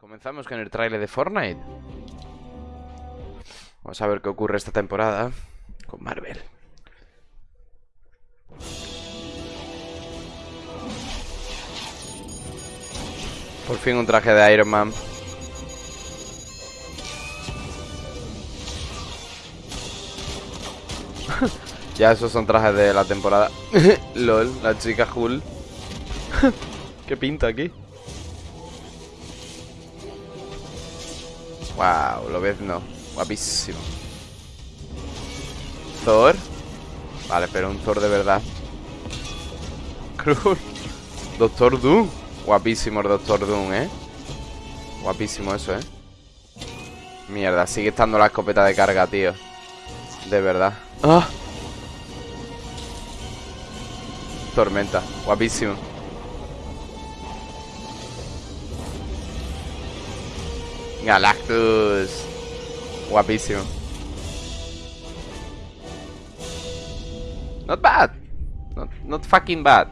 Comenzamos con el tráiler de Fortnite. Vamos a ver qué ocurre esta temporada con Marvel. Por fin un traje de Iron Man. ya esos son trajes de la temporada. LOL, la chica Hull. ¿Qué pinta aquí? Wow, lo ves no. Guapísimo. Thor. Vale, pero un Thor de verdad. Cruz. Doctor Doom. Guapísimo el Doctor Doom, ¿eh? Guapísimo eso, ¿eh? Mierda, sigue estando la escopeta de carga, tío. De verdad. ¡Ah! Tormenta. Guapísimo. Galactus. Guapísimo. Not bad. Not, not fucking bad.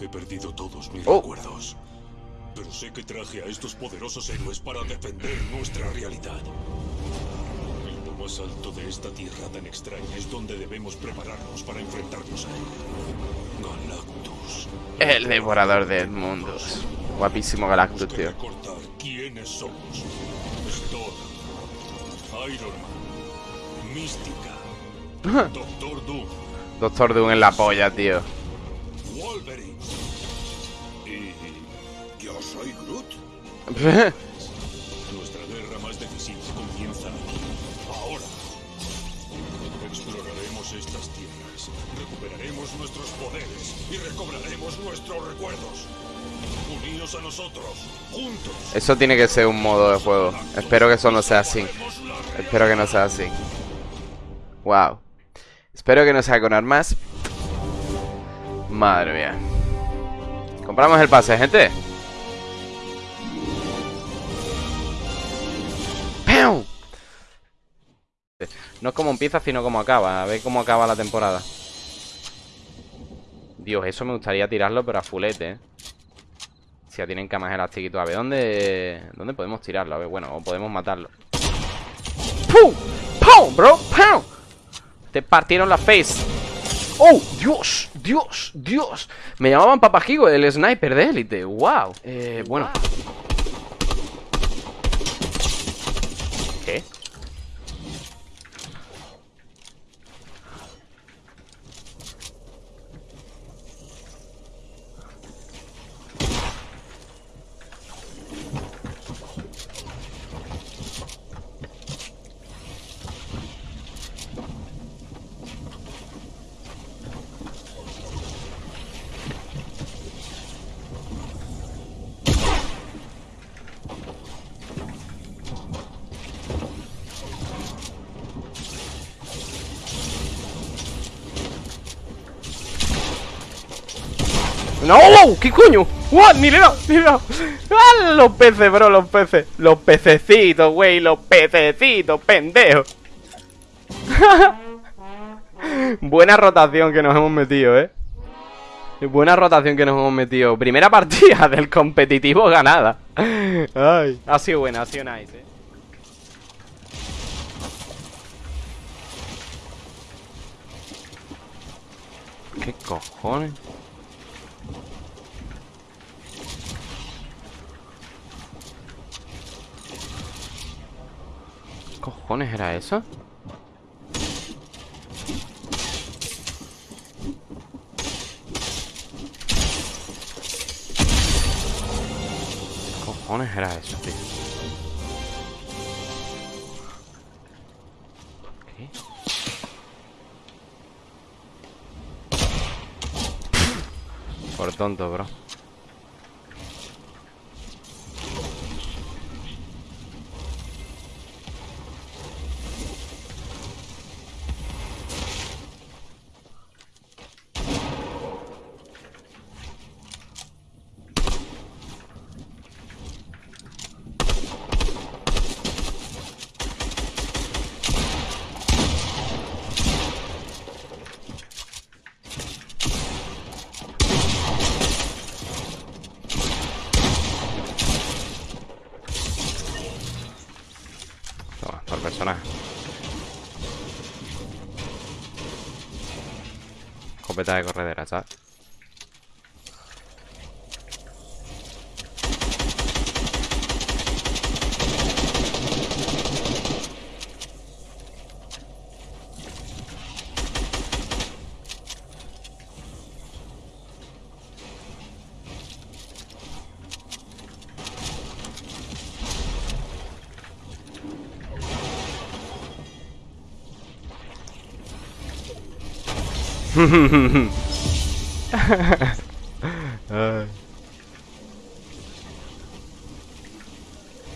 He perdido todos mis Oh. recuerdos. Pero sé que traje a estos poderosos héroes para defender nuestra realidad. En lo más alto de esta tierra tan extraña es donde debemos prepararnos para enfrentarnos a él. Galactus. El devorador de mundos. Guapísimo Galactus, tío. Somos. Thor, Iron Man, Mística, Doctor Doom, Doctor Doom en la polla, tío. Wolverine y... Yo soy Groot. Nuestra guerra más decisiva comienza aquí, ahora. Estas tierras, recuperaremos nuestros poderes y recobraremos nuestros recuerdos. Uníos a nosotros, juntos. Eso tiene que ser un modo de juego. Espero que eso no sea así. Espero que no sea así. Wow. Espero que no sea con armas. Madre mía. Compramos el pase, gente. No es como empieza, sino como acaba. A ver cómo acaba la temporada. Dios, eso me gustaría tirarlo, pero a fulete, ¿eh? Si ya tienen camas elastiquitos. A ver, ¿dónde, ¿dónde podemos tirarlo? A ver, bueno, o podemos matarlo. ¡Pum! ¡Pum, bro! ¡Pum! Te partieron la face. ¡Oh! ¡Dios! ¡Dios! ¡Dios! Me llamaban Papajigo, el sniper de élite. ¡Wow! Eh, bueno. ¿Qué? ¡No! ¿Qué coño? ¡What! ¡Ni le he dado! ¡Ni le he dado! ¡Ah! Los peces, bro, los peces Los pececitos, güey, los pececitos, pendejo Buena rotación que nos hemos metido, eh Buena rotación que nos hemos metido Primera partida del competitivo ganada Ay, ha sido buena, ha sido nice, eh ¿Qué cojones? Cojones era eso? ¿Qué cojones era eso, tío? ¿Qué? Por tonto, bro. Escopeta de corredera, ¿sabes?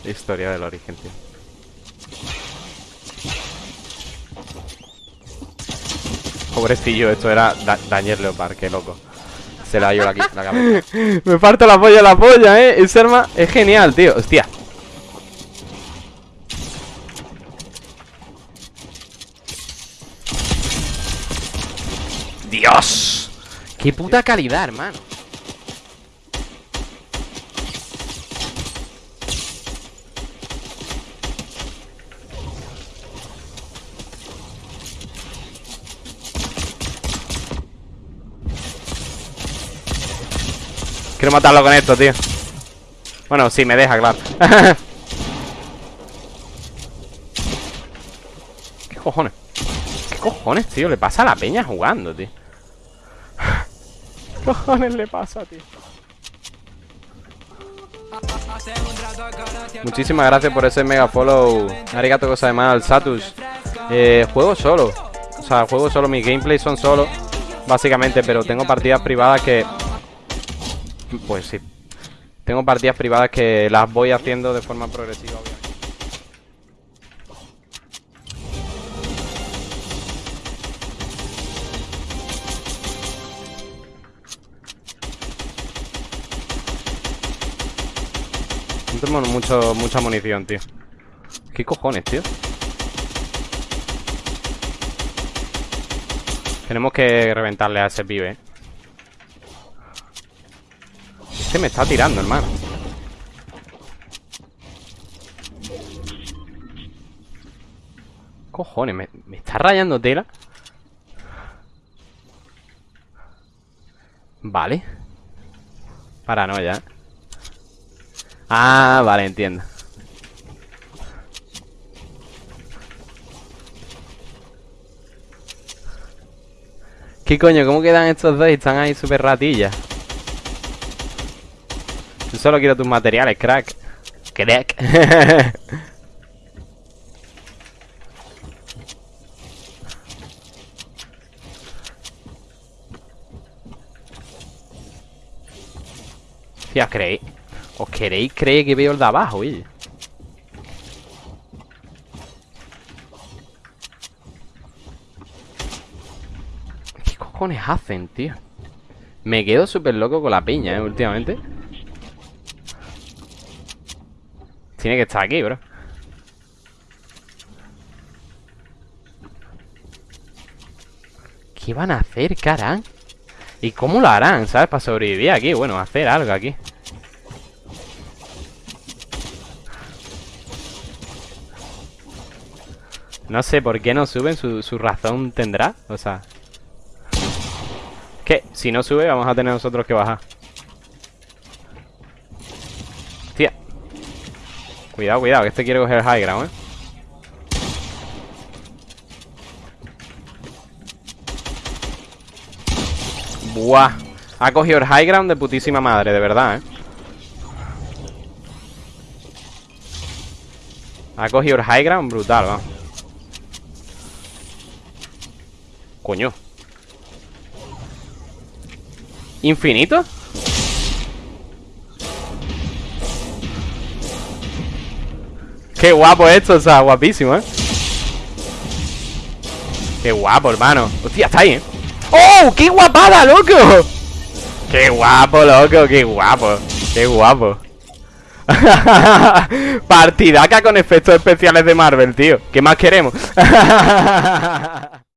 Historia del origen, tío. Pobrecillo, esto era da Daniel Leopard, qué loco. Se la dio la, la cabeza. Me parto la polla la polla, eh. Ese arma es genial, tío. Hostia. ¡Dios! ¡Qué puta calidad, hermano! Quiero matarlo con esto, tío Bueno, sí, me deja, claro ¿Qué cojones? ¿Qué cojones, tío? Le pasa a la peña jugando, tío ¿Qué cojones le pasa, tío? Muchísimas gracias por ese mega follow Arigato cosa de mal, Satus eh, Juego solo O sea, juego solo, mis gameplays son solo Básicamente, pero tengo partidas privadas que pues sí. Tengo partidas privadas que las voy haciendo de forma progresiva, obviamente. Mucho, mucha munición, tío. ¿Qué cojones, tío? Tenemos que reventarle a ese pibe, eh. Se me está tirando, hermano Cojones, me, está rayando tela Vale Paranoia Ah, vale, entiendo ¿Qué coño? ¿Cómo quedan estos dos? Están ahí súper ratillas yo solo quiero tus materiales, crack. Crack. Os creéis. ¿Os queréis creer que veo el de abajo, oye? ¿Qué cojones hacen, tío? Me quedo súper loco con la piña, ¿eh? Últimamente Tiene que estar aquí, bro ¿Qué van a hacer, cara? ¿Y cómo lo harán, sabes? Para sobrevivir aquí Bueno, hacer algo aquí No sé por qué no suben Su, su razón tendrá O sea. Que si no sube vamos a tener nosotros que bajar. Cuidado, cuidado, que este quiere coger high ground, ¿eh? Buah. Ha cogido el high ground de putísima madre, de verdad, ¿eh? Ha cogido el high ground brutal, va Coño ¿Infinito? Qué guapo esto, o sea, guapísimo, ¿eh? Qué guapo, hermano Hostia, está ahí, ¿eh? ¡Oh! ¡Qué guapada, loco! ¡Qué guapo, loco! ¡Qué guapo! ¡Qué guapo! Partidaca con efectos especiales de Marvel, tío ¿Qué más queremos?